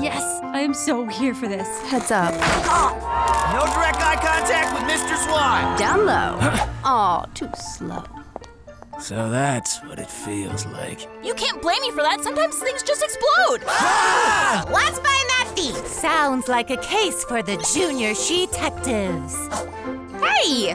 Yes, I am so here for this. Heads up. No direct eye contact with Mr. Swan. Down low. Aw, too slow. So that's what it feels like. You can't blame me for that. Sometimes things just explode. Ah! Let's find that thief. Sounds like a case for the junior she detectives. Hey,